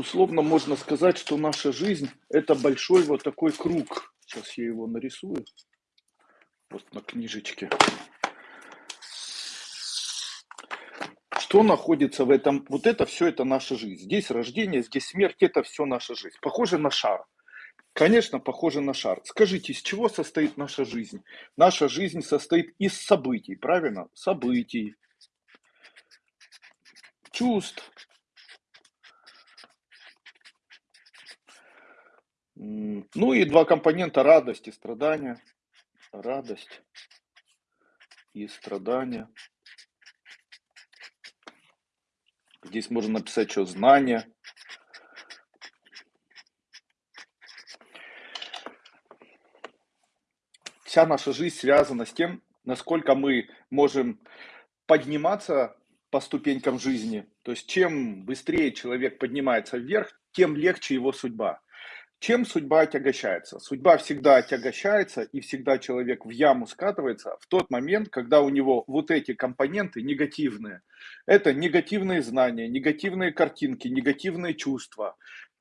Условно можно сказать, что наша жизнь- это большой вот такой круг. Сейчас я его нарисую. Вот на книжечке. Что находится в этом? Вот это все это наша жизнь. Здесь рождение, здесь смерть, это все наша жизнь. Похоже на шар. Конечно, похоже на шар. Скажите, из чего состоит наша жизнь? Наша жизнь состоит из событий, правильно? Событий, чувств, ну и два компонента радость и страдания. Радость и страдания. Здесь можно написать что знание. Вся наша жизнь связана с тем, насколько мы можем подниматься по ступенькам жизни. То есть чем быстрее человек поднимается вверх, тем легче его судьба. Чем судьба отягощается? Судьба всегда отягощается, и всегда человек в яму скатывается в тот момент, когда у него вот эти компоненты негативные. Это негативные знания, негативные картинки, негативные чувства,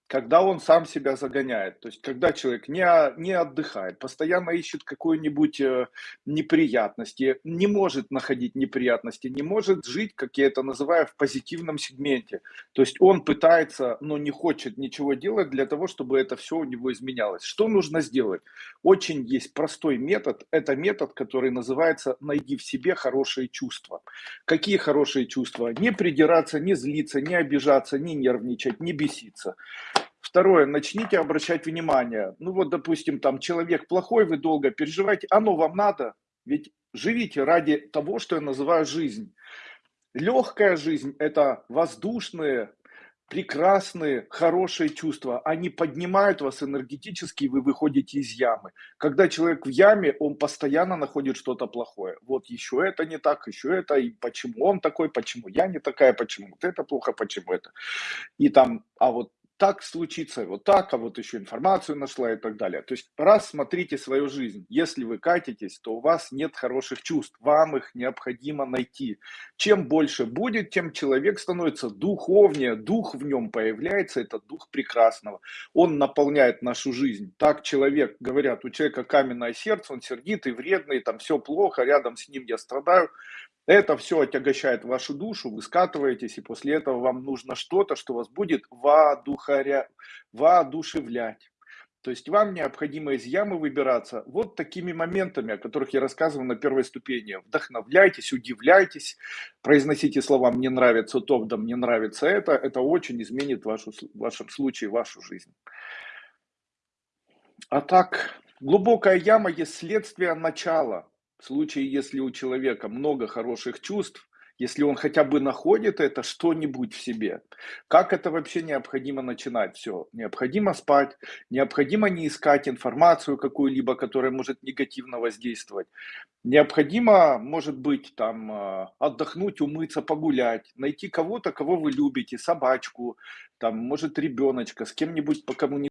когда он сам себя загоняет, то есть когда человек не, не отдыхает, постоянно ищет какую-нибудь э, неприятности, не может находить неприятности, не может жить, как я это называю, в позитивном сегменте. То есть он пытается, но не хочет ничего делать для того, чтобы это все у него изменялось. Что нужно сделать? Очень есть простой метод, это метод, который называется «найди в себе хорошие чувства». Какие хорошие чувства? Не придираться, не злиться, не обижаться, не нервничать, не беситься. Второе, начните обращать внимание. Ну вот, допустим, там человек плохой, вы долго переживаете, оно вам надо. Ведь живите ради того, что я называю жизнь. Легкая жизнь – это воздушные, прекрасные, хорошие чувства. Они поднимают вас энергетически, и вы выходите из ямы. Когда человек в яме, он постоянно находит что-то плохое. Вот еще это не так, еще это, и почему он такой, почему я не такая, почему вот это плохо, почему это. И там, а вот так случится, вот так, а вот еще информацию нашла и так далее. То есть раз смотрите свою жизнь, если вы катитесь, то у вас нет хороших чувств, вам их необходимо найти. Чем больше будет, тем человек становится духовнее, дух в нем появляется, это дух прекрасного. Он наполняет нашу жизнь. Так человек, говорят, у человека каменное сердце, он сердитый, вредный, там все плохо, рядом с ним я страдаю. Это все отягощает вашу душу, вы скатываетесь, и после этого вам нужно что-то, что вас будет воодухаря... воодушевлять. То есть вам необходимо из ямы выбираться вот такими моментами, о которых я рассказывал на первой ступени. Вдохновляйтесь, удивляйтесь, произносите слова «мне нравится то», «да мне нравится это». Это очень изменит вашу, в вашем случае вашу жизнь. А так, глубокая яма есть следствие начала. В случае, если у человека много хороших чувств, если он хотя бы находит это что-нибудь в себе. Как это вообще необходимо начинать? Все, необходимо спать, необходимо не искать информацию какую-либо, которая может негативно воздействовать. Необходимо, может быть, там а, отдохнуть, умыться, погулять, найти кого-то, кого вы любите, собачку, там, может, ребеночка, с кем-нибудь по кому